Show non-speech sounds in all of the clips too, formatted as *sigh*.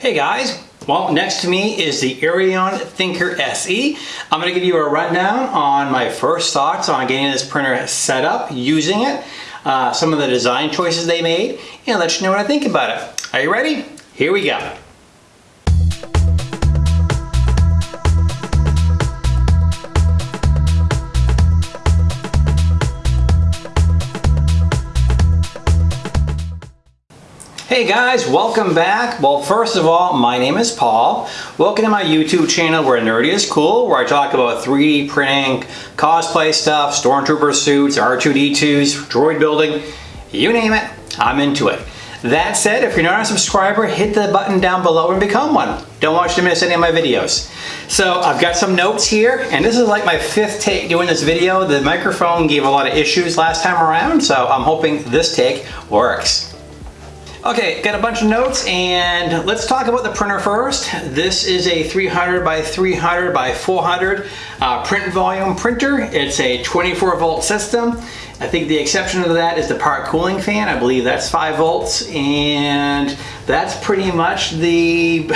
Hey guys, well next to me is the Eryone Thinker SE. I'm going to give you a rundown on my first thoughts on getting this printer set up, using it, uh, some of the design choices they made, and let you know what I think about it. Are you ready? Here we go. Hey guys, welcome back. Well, first of all, my name is Paul. Welcome to my YouTube channel where nerdy is cool, where I talk about 3D printing, cosplay stuff, stormtrooper suits, R2-D2s, droid building, you name it, I'm into it. That said, if you're not a subscriber, hit the button down below and become one. Don't want you to miss any of my videos. So I've got some notes here, and this is like my fifth take doing this video. The microphone gave a lot of issues last time around, so I'm hoping this take works. Okay, got a bunch of notes and let's talk about the printer first. This is a 300 by 300 by 400 uh, print volume printer. It's a 24 volt system. I think the exception to that is the part cooling fan. I believe that's 5 volts and that's pretty much the, *laughs*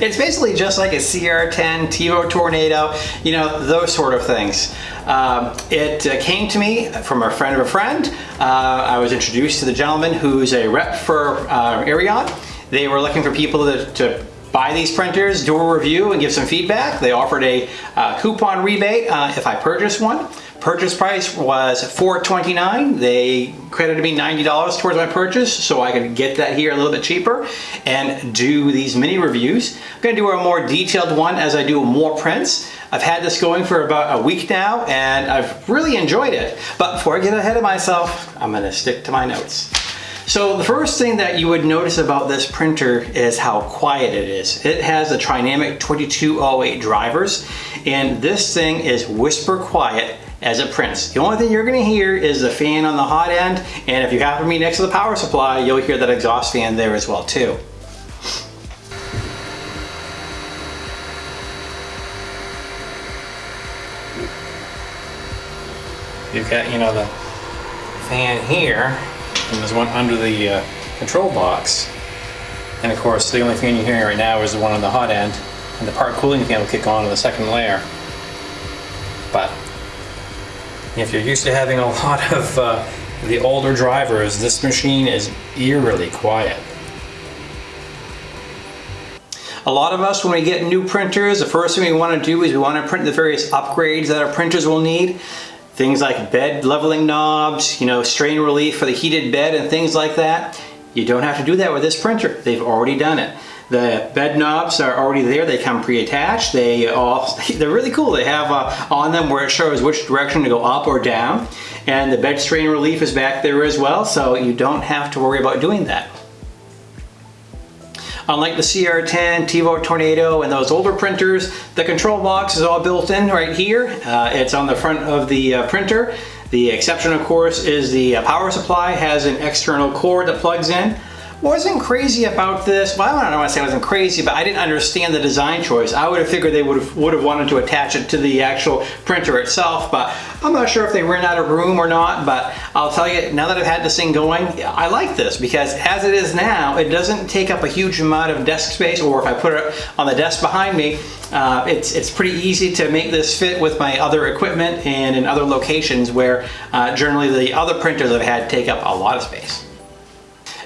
it's basically just like a CR10, Tevo Tornado, you know, those sort of things. Um, it uh, came to me from a friend of a friend. Uh, I was introduced to the gentleman who's a rep for uh, Eryone. They were looking for people to, to buy these printers, do a review and give some feedback. They offered a uh, coupon rebate uh, if I purchased one. Purchase price was 429. They credited me $90 towards my purchase so I could get that here a little bit cheaper and do these mini reviews. I'm gonna do a more detailed one as I do more prints. I've had this going for about a week now and I've really enjoyed it. But before I get ahead of myself, I'm gonna stick to my notes. So the first thing that you would notice about this printer is how quiet it is. It has a Trinamic 2208 drivers and this thing is whisper quiet as it prints. The only thing you're gonna hear is the fan on the hot end, and if you happen to be next to the power supply, you'll hear that exhaust fan there as well too. You've got, you know, the fan here, and there's one under the uh, control box. And of course, the only fan you're hearing right now is the one on the hot end, and the part cooling fan will kick on in the second layer. But if you're used to having a *laughs* lot of uh, the older drivers, this machine is eerily quiet. A lot of us, when we get new printers, the first thing we want to do is we want to print the various upgrades that our printers will need. Things like bed leveling knobs, you know, strain relief for the heated bed and things like that. You don't have to do that with this printer. They've already done it. The bed knobs are already there. They come pre-attached. They all, *laughs* they're really cool. They have uh, on them where it shows which direction to go up or down. And the bed strain relief is back there as well, so you don't have to worry about doing that. Unlike the CR10, Tevo Tornado, and those older printers, the control box is all built in right here. Uh, it's on the front of the uh, printer. The exception, of course, is the uh, power supply has an external cord that plugs in wasn't crazy about this. Well, I don't want to say I wasn't crazy, but I didn't understand the design choice. I would have figured they would have would have wanted to attach it to the actual printer itself, but I'm not sure if they ran out of room or not. But I'll tell you, now that I've had this thing going, I like this because as it is now, it doesn't take up a huge amount of desk space, or if I put it on the desk behind me, uh, it's, it's pretty easy to make this fit with my other equipment and in other locations where uh, generally the other printers I've had take up a lot of space.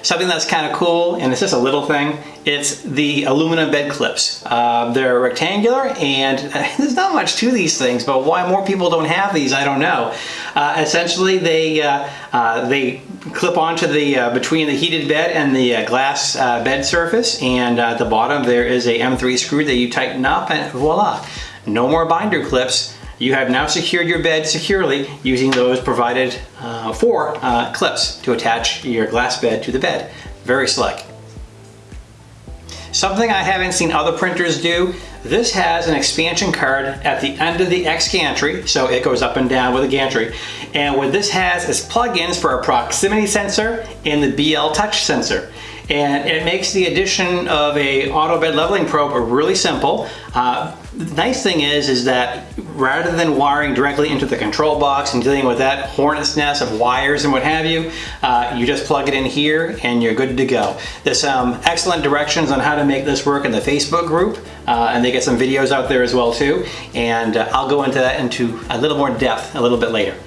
Something that's kind of cool, and it's just a little thing, it's the aluminum bed clips. Uh, they're rectangular and *laughs* there's not much to these things, but why more people don't have these, I don't know. Uh, essentially, they uh, uh they clip onto the uh, between the heated bed and the uh, glass bed surface, and at the bottom there is a M3 screw that you tighten up, and voila, no more binder clips. You have now secured your bed securely using those provided uh, four uh, clips to attach your glass bed to the bed. Very slick. Something I haven't seen other printers do, this has an expansion card at the end of the X gantry, so it goes up and down with the gantry. And what this has is plugins for a proximity sensor and the BL touch sensor. and it makes the addition of a auto bed leveling probe really simple. Uh, the nice thing is, is that rather than wiring directly into the control box and dealing with that hornet's nest of wires and what have you, uh, you just plug it in here and you're good to go. There's some excellent directions on how to make this work in the Facebook group, uh, and they get some videos out there as well too, and uh, I'll go into that into a little more depth a little bit later.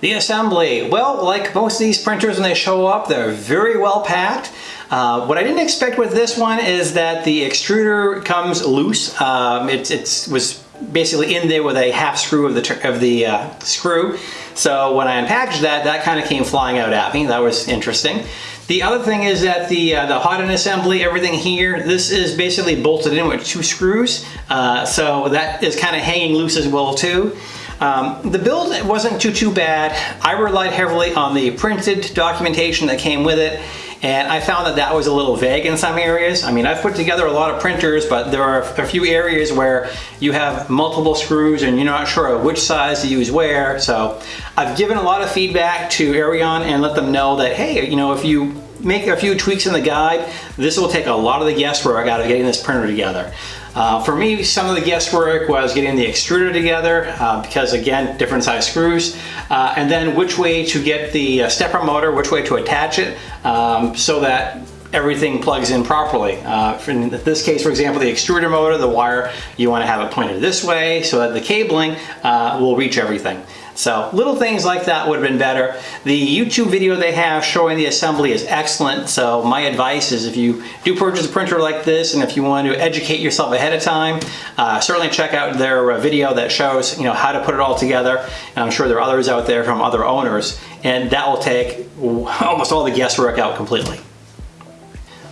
The assembly, well, like most of these printers when they show up, they're very well packed. Uh, what I didn't expect with this one is that the extruder comes loose. Um, it it's, was basically in there with a half screw of the, of the uh, screw. So when I unpackaged that, that kind of came flying out at me. That was interesting. The other thing is that the uh, the hot end assembly, everything here, this is basically bolted in with two screws. Uh, so that is kind of hanging loose as well too. Um, the build wasn't too, too bad. I relied heavily on the printed documentation that came with it and I found that that was a little vague in some areas. I mean, I've put together a lot of printers, but there are a few areas where you have multiple screws and you're not sure which size to use where. So I've given a lot of feedback to Eryone and let them know that, hey, you know, if you make a few tweaks in the guide, this will take a lot of the guesswork out of getting this printer together. Uh, for me, some of the guesswork was getting the extruder together uh, because again, different size screws, uh, and then which way to get the uh, stepper motor, which way to attach it um, so that everything plugs in properly. Uh, in this case, for example, the extruder motor, the wire, you want to have it pointed this way so that the cabling uh, will reach everything. So little things like that would have been better. The YouTube video they have showing the assembly is excellent. So my advice is if you do purchase a printer like this and if you want to educate yourself ahead of time, uh, certainly check out their uh, video that shows you know how to put it all together. And I'm sure there are others out there from other owners and that will take *laughs* almost all the guesswork out completely.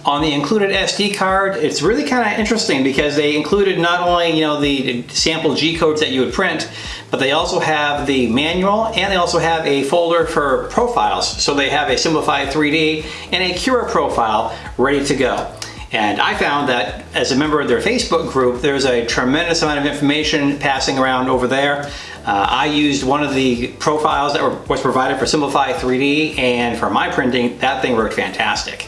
On the included SD card, it's really kind of interesting because they included not only you know the sample G codes that you would print, but they also have the manual and they also have a folder for profiles. So they have a Simplify 3D and a Cura profile ready to go. And I found that as a member of their Facebook group, there's a tremendous amount of information passing around over there. Uh, I used one of the profiles that were, was provided for Simplify 3D and for my printing, that thing worked fantastic.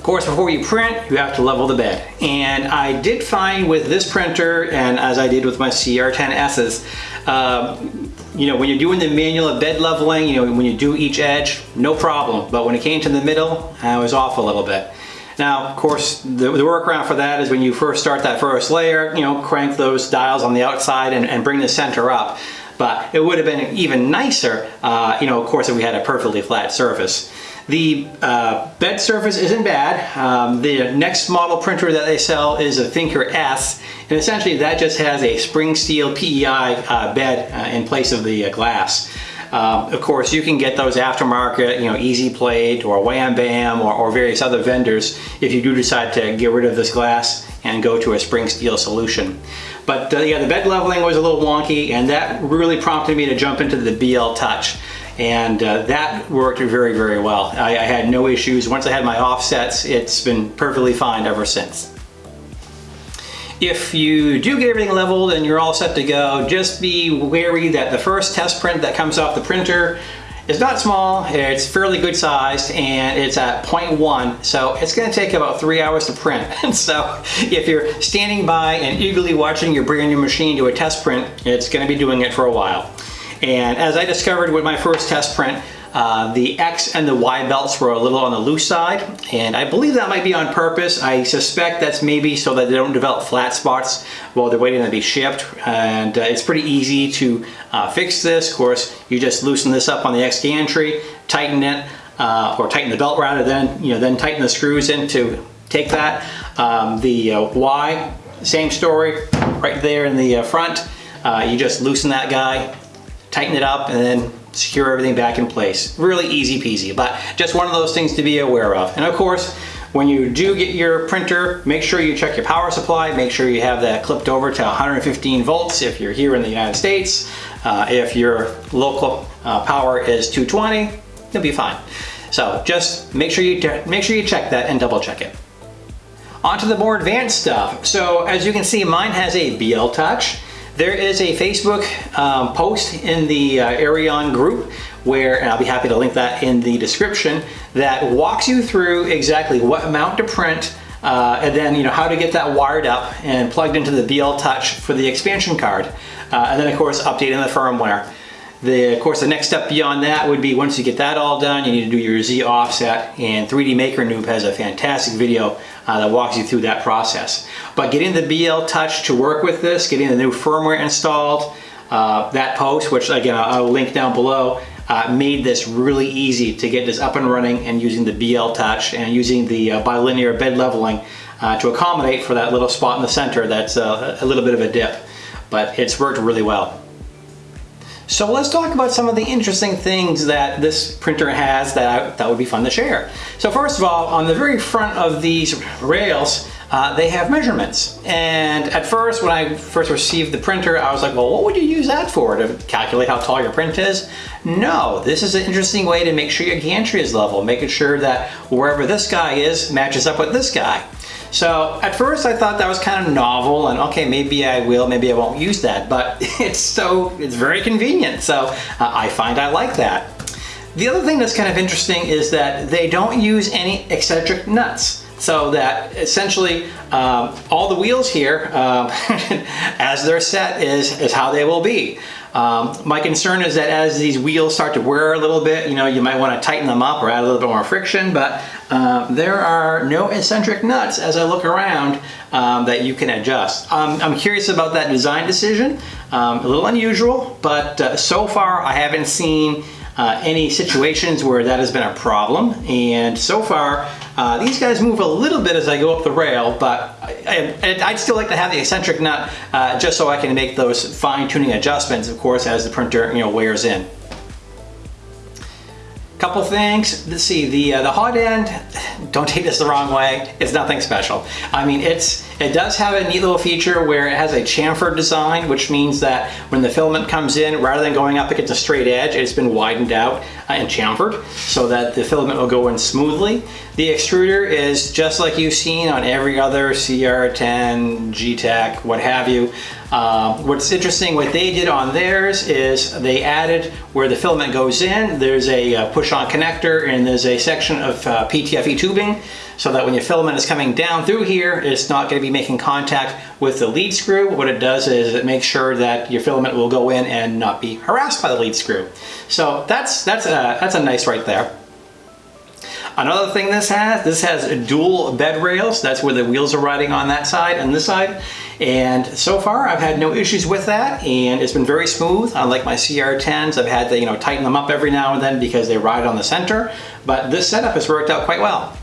Of course, before you print, you have to level the bed. And I did find with this printer, and as I did with my CR10Ss, uh, you know, when you're doing the manual of bed leveling, you know, when you do each edge, no problem. But when it came to the middle, I was off a little bit. Now, of course, the, the, workaround for that is when you first start that first layer, you know, crank those dials on the outside and, and bring the center up. But it would have been even nicer, uh, you know, of course, if we had a perfectly flat surface. The uh, bed surface isn't bad. Um, the next model printer that they sell is a Thinker S, and essentially that just has a spring steel PEI uh, bed uh, in place of the uh, glass. Um, of course, you can get those aftermarket, you know, Easy Plate or Wham Bam or, or, various other vendors if you do decide to get rid of this glass and go to a spring steel solution. But uh, yeah, the bed leveling was a little wonky and that really prompted me to jump into the BL Touch and uh, that worked very, very well. I, I had no issues. Once I had my offsets, it's been perfectly fine ever since. If you do get everything leveled and you're all set to go, just be wary that the first test print that comes off the printer is not small, it's fairly good sized, and it's at 0.1, so it's gonna take about three hours to print. *laughs* And so if you're standing by and eagerly watching your brand new machine do a test print, it's gonna be doing it for a while. And as I discovered with my first test print, uh, the X and the Y belts were a little on the loose side, and I believe that might be on purpose. I suspect that's maybe so that they don't develop flat spots while they're waiting to be shipped, and uh, it's pretty easy to uh, fix this. Of course, you just loosen this up on the X gantry, tighten it, uh, or tighten the belt rather than, you know, then tighten the screws in to take that. Um, the uh, Y, same story, right there in the uh, front. you just loosen that guy, tighten it up, and then secure everything back in place. Really easy peasy, but just one of those things to be aware of. And of course, when you do get your printer, make sure you check your power supply, make sure you have that clipped over to 115 volts if you're here in the United States. Uh, if your local uh, power is 220, you'll be fine. So just make sure you make sure you check that and double check it. On to the more advanced stuff. So as you can see, mine has a BL Touch. There is a Facebook um, post in the uh, Eryone group where, and I'll be happy to link that in the description, that walks you through exactly what mount to print, uh, and then you know how to get that wired up and plugged into the BL Touch for the expansion card. Uh, and then of course updating the firmware. The, of course, the next step beyond that would be once you get that all done, you need to do your Z offset and 3D Maker Noob has a fantastic video uh, that walks you through that process. But getting the BL Touch to work with this, getting the new firmware installed, uh, that post, which again I'll link down below, uh, made this really easy to get this up and running and using the BL Touch and using the uh, bilinear bed leveling uh, to accommodate for that little spot in the center that's uh, a little bit of a dip. But it's worked really well. So let's talk about some of the interesting things that this printer has that I, that would be fun to share. So first of all, on the very front of these rails, uh, they have measurements. And at first, when I first received the printer, I was like, well, what would you use that for? To calculate how tall your print is? No, this is an interesting way to make sure your gantry is level, making sure that wherever this guy is matches up with this guy. So at first I thought that was kind of novel and okay, maybe I will, maybe I won't use that, but *laughs* it's so, it's very convenient. So uh, I find I like that. The other thing that's kind of interesting is that they don't use any eccentric nuts. So that essentially um, all the wheels here, um, *laughs* as they're set, is, is how they will be. Um, my concern is that as these wheels start to wear a little bit, you know, you might want to tighten them up or add a little bit more friction, but uh, there are no eccentric nuts as I look around um, that you can adjust. Um, I'm curious about that design decision. Um, a little unusual, but uh, so far I haven't seen uh, any situations where that has been a problem. And so far, uh, these guys move a little bit as I go up the rail, but I, would still like to have the eccentric nut uh, just so I can make those fine tuning adjustments, of course, as the printer you know wears in. Couple things, let's see, the, uh, the hot end, *sighs* don't take this the wrong way, it's nothing special. I mean, it's it does have a neat little feature where it has a chamfer design, which means that when the filament comes in, rather than going up against a straight edge, it's been widened out uh, and chamfered so that the filament will go in smoothly. The extruder is just like you've seen on every other CR10, Geeetech, what have you. Uh, what's interesting, what they did on theirs is they added where the filament goes in, there's a uh, push-on connector and there's a section of uh, PTFE tubing so that when your filament is coming down through here, it's not going to be making contact with the lead screw. What it does is it makes sure that your filament will go in and not be harassed by the lead screw. So that's, that's, a, that's a nice right there. Another thing this has, this has dual bed rails. That's where the wheels are riding on that side and this side. And so far I've had no issues with that and it's been very smooth. Unlike my CR10s, I've had to you know tighten them up every now and then because they ride on the center. But this setup has worked out quite well.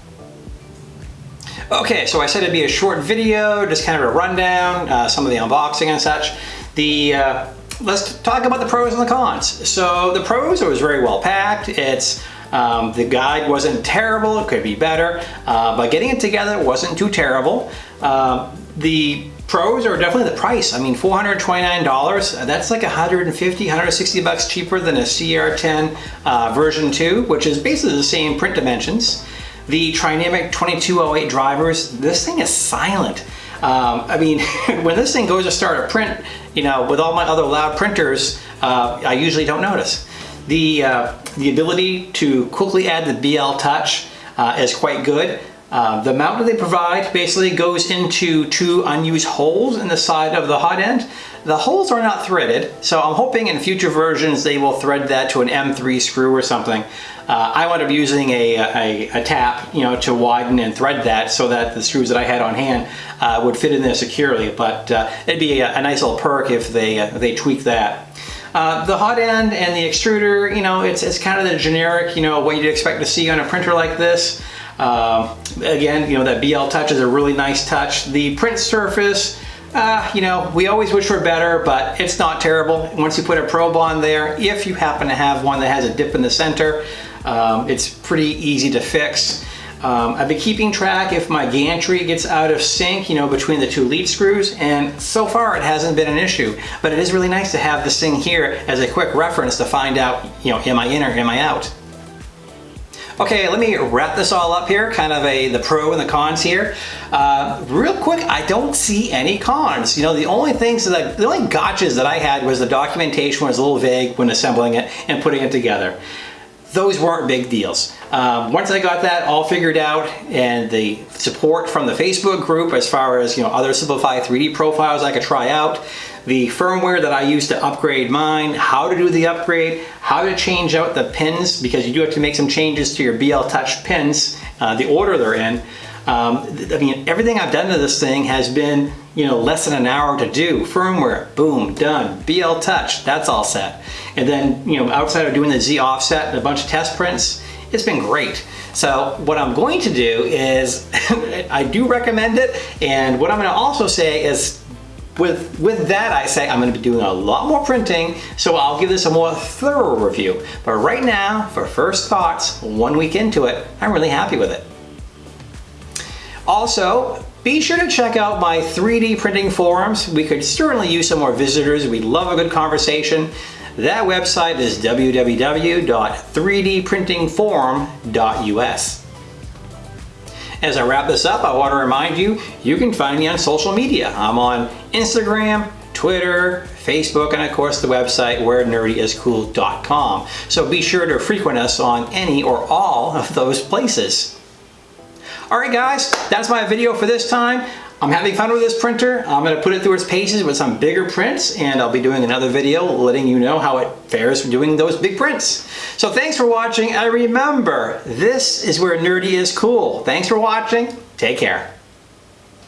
Okay, so I said it'd be a short video, just kind of a rundown, uh, some of the unboxing and such. The uh, Let's talk about the pros and the cons. So the pros, it was very well packed. It's um, the guide wasn't terrible, it could be better, uh, but getting it together wasn't too terrible. Uh, the pros are definitely the price. I mean, $429, that's like 150, 160 bucks cheaper than a CR10 uh, version 2, which is basically the same print dimensions. The Trinamic 2208 drivers, this thing is silent. Um, I mean, *laughs* when this thing goes to start a print, you know, with all my other loud printers, uh, I usually don't notice. The, uh, the ability to quickly add the BL Touch uh, is quite good. Uh, the mount that they provide basically goes into two unused holes in the side of the hot end. The holes are not threaded, so I'm hoping in future versions they will thread that to an M3 screw or something. Uh, I wound up using a, a, a, tap, you know, to widen and thread that so that the screws that I had on hand uh, would fit in there securely. But uh, it'd be a, a, nice little perk if they uh, they tweak that. Uh, the hot end and the extruder, you know, it's, it's kind of the generic, you know, what you'd expect to see on a printer like this. Uh, again, you know, that BL touch is a really nice touch. The print surface, uh, you know, we always wish for better, but it's not terrible. Once you put a probe on there, if you happen to have one that has a dip in the center, um, it's pretty easy to fix. Um, I've been keeping track if my gantry gets out of sync, you know, between the two lead screws, and so far it hasn't been an issue. But it is really nice to have this thing here as a quick reference to find out, you know, am I in or am I out? Okay, let me wrap this all up here, kind of a the pro and the cons here. Uh, real quick, I don't see any cons. You know, the only things that, the only gotchas that I had was the documentation was a little vague when assembling it and putting it together. Those weren't big deals. Um, once I got that all figured out and the support from the Facebook group as far as, you know, other Simplify 3D profiles I could try out, the firmware that I used to upgrade mine, how to do the upgrade, how to change out the pins because you do have to make some changes to your BL Touch pins, uh, the order they're in. Um, I mean, everything I've done to this thing has been, you know, less than an hour to do. Firmware, boom, done. BL Touch, that's all set. And then, you know, outside of doing the Z offset and a bunch of test prints, it's been great. So what I'm going to do is, *laughs* I do recommend it, and what I'm gonna also say is with, with that, I say I'm gonna be doing a lot more printing, so I'll give this a more thorough review. But right now, for first thoughts, one week into it, I'm really happy with it. Also, be sure to check out my 3D printing forums. We could certainly use some more visitors. We'd love a good conversation. That website is www.3dprintingforum.us. As I wrap this up, I want to remind you, you can find me on social media. I'm on Instagram, Twitter, Facebook, and of course the website wherenerdyiscool.com. So be sure to frequent us on any or all of those places. All right guys, that's my video for this time. I'm having fun with this printer. I'm gonna put it through its paces with some bigger prints and I'll be doing another video letting you know how it fares doing those big prints. So thanks for watching and remember, this is where nerdy is cool. Thanks for watching, take care.